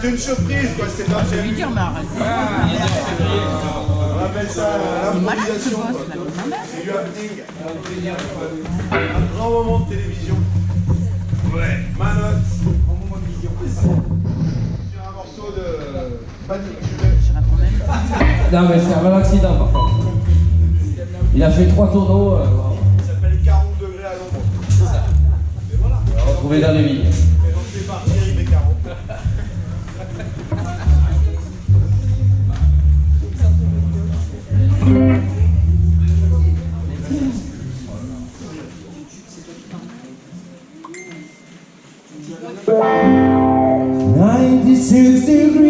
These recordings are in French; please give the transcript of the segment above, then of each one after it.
c'est- une surprise, quoi. C'est pas Je vais lui dire, mais arrête. On appelle ça ce l'improvisation. C'est du happening. Un grand moment de télévision. Ouais. Manotte. Un moment de vision. Sur un morceau de Patrick Juvet. Je réponds même pas. Non, mais c'est un mal accident par contre. Il a fait trois tourneaux. Retrouvé dans Thierry Beccaro. Ninety-six degrees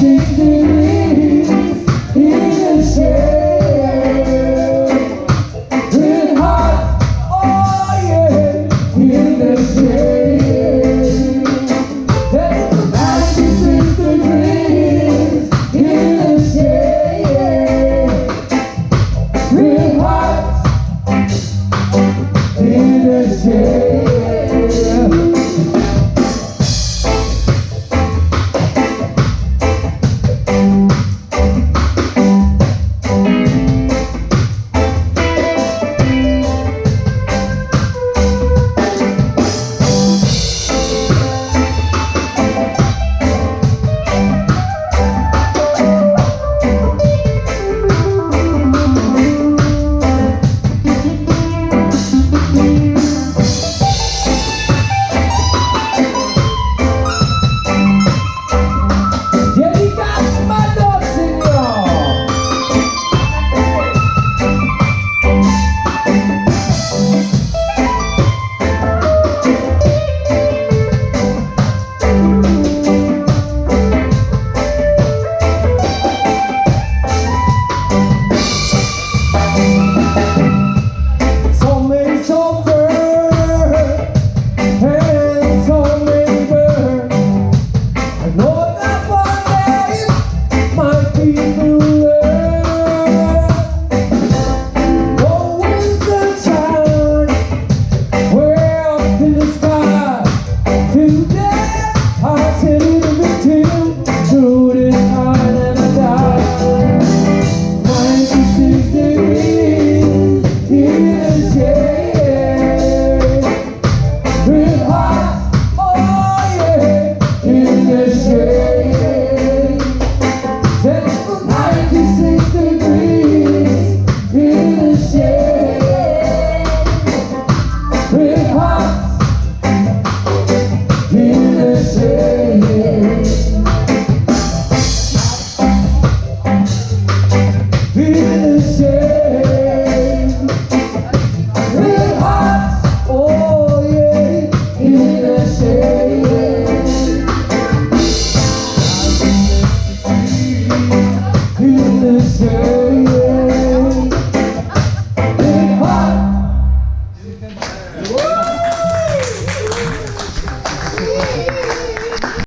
Thank you.